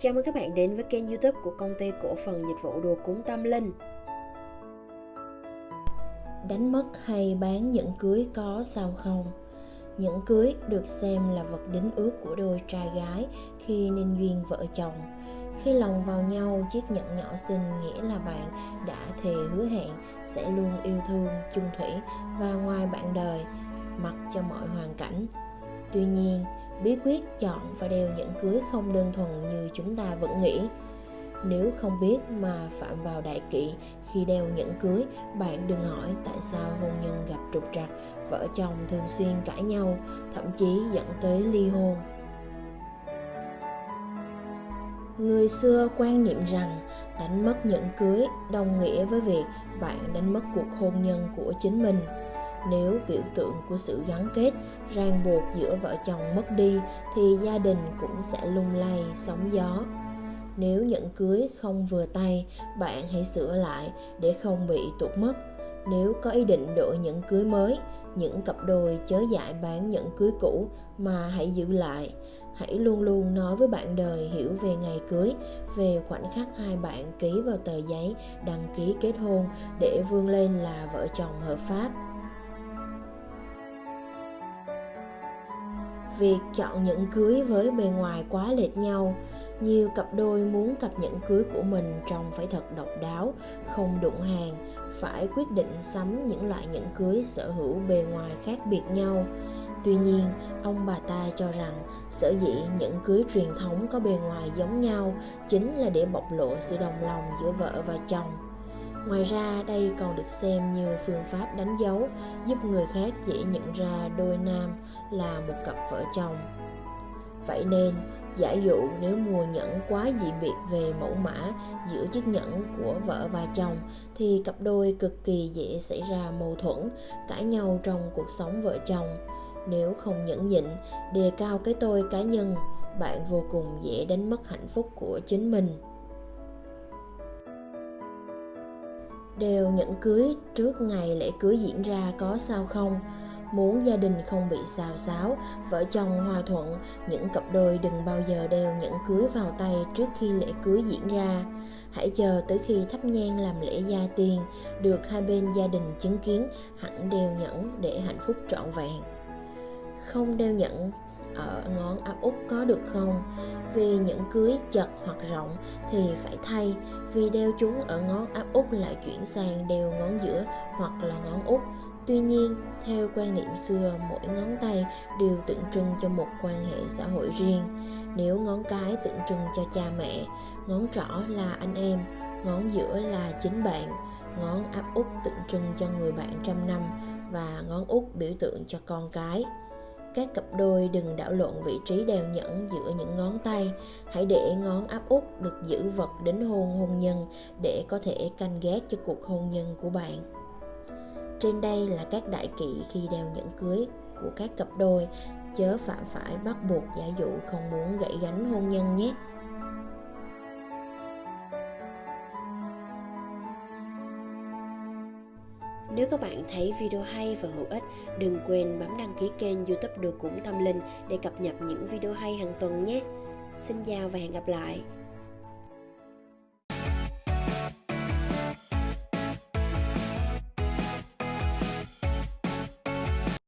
Chào mừng các bạn đến với kênh youtube của công ty cổ phần dịch vụ đồ cúng tâm linh. Đánh mất hay bán nhẫn cưới có sao không? Nhẫn cưới được xem là vật đính ước của đôi trai gái khi nên duyên vợ chồng. Khi lòng vào nhau, chiếc nhẫn nhỏ xinh nghĩa là bạn đã thề hứa hẹn sẽ luôn yêu thương, chung thủy và ngoài bạn đời, mặc cho mọi hoàn cảnh. Tuy nhiên bí quyết chọn và đeo nhẫn cưới không đơn thuần như chúng ta vẫn nghĩ. Nếu không biết mà phạm vào đại kỵ khi đeo nhẫn cưới, bạn đừng hỏi tại sao hôn nhân gặp trục trặc, vợ chồng thường xuyên cãi nhau, thậm chí dẫn tới ly hôn. Người xưa quan niệm rằng đánh mất nhẫn cưới đồng nghĩa với việc bạn đánh mất cuộc hôn nhân của chính mình nếu biểu tượng của sự gắn kết, ràng buộc giữa vợ chồng mất đi thì gia đình cũng sẽ lung lay, sóng gió. Nếu nhẫn cưới không vừa tay, bạn hãy sửa lại để không bị tụt mất. Nếu có ý định đổi nhẫn cưới mới, những cặp đôi chớ dại bán nhẫn cưới cũ mà hãy giữ lại. Hãy luôn luôn nói với bạn đời hiểu về ngày cưới, về khoảnh khắc hai bạn ký vào tờ giấy đăng ký kết hôn để vươn lên là vợ chồng hợp pháp. Việc chọn nhẫn cưới với bề ngoài quá lệch nhau, nhiều cặp đôi muốn cặp nhẫn cưới của mình trông phải thật độc đáo, không đụng hàng, phải quyết định sắm những loại nhẫn cưới sở hữu bề ngoài khác biệt nhau. Tuy nhiên, ông bà ta cho rằng sở dĩ nhẫn cưới truyền thống có bề ngoài giống nhau chính là để bộc lộ sự đồng lòng giữa vợ và chồng ngoài ra, đây còn được xem như phương pháp đánh dấu, giúp người khác dễ nhận ra đôi nam là một cặp vợ chồng. Vậy nên, giả dụ nếu mua nhẫn quá dị biệt về mẫu mã giữa chiếc nhẫn của vợ và chồng, thì cặp đôi cực kỳ dễ xảy ra mâu thuẫn cãi nhau trong cuộc sống vợ chồng. Nếu không nhẫn nhịn, đề cao cái tôi cá nhân, bạn vô cùng dễ đánh mất hạnh phúc của chính mình. Đeo nhẫn cưới trước ngày lễ cưới diễn ra có sao không? Muốn gia đình không bị xào xáo, vợ chồng hòa thuận, những cặp đôi đừng bao giờ đeo nhẫn cưới vào tay trước khi lễ cưới diễn ra. Hãy chờ tới khi thắp nhang làm lễ gia tiên được hai bên gia đình chứng kiến, hẳn đeo nhẫn để hạnh phúc trọn vẹn. Không đeo nhẫn ở ngón áp út có được không? Vì những cưới chật hoặc rộng thì phải thay, vì đeo chúng ở ngón áp út lại chuyển sang đeo ngón giữa hoặc là ngón út. Tuy nhiên, theo quan niệm xưa, mỗi ngón tay đều tượng trưng cho một quan hệ xã hội riêng. Nếu ngón cái tượng trưng cho cha mẹ, ngón trỏ là anh em, ngón giữa là chính bạn, ngón áp út tượng trưng cho người bạn trăm năm và ngón út biểu tượng cho con cái các cặp đôi đừng đảo lộn vị trí đeo nhẫn giữa những ngón tay. Hãy để ngón áp út được giữ vật đến hôn hôn nhân để có thể canh gác cho cuộc hôn nhân của bạn. Trên đây là các đại kỵ khi đeo nhẫn cưới của các cặp đôi. Chớ phạm phải bắt buộc giả dụ không muốn gãy gánh hôn nhân nhé. Nếu các bạn thấy video hay và hữu ích, đừng quên bấm đăng ký kênh youtube Đồ Cũng Tâm Linh để cập nhật những video hay hàng tuần nhé. Xin chào và hẹn gặp lại!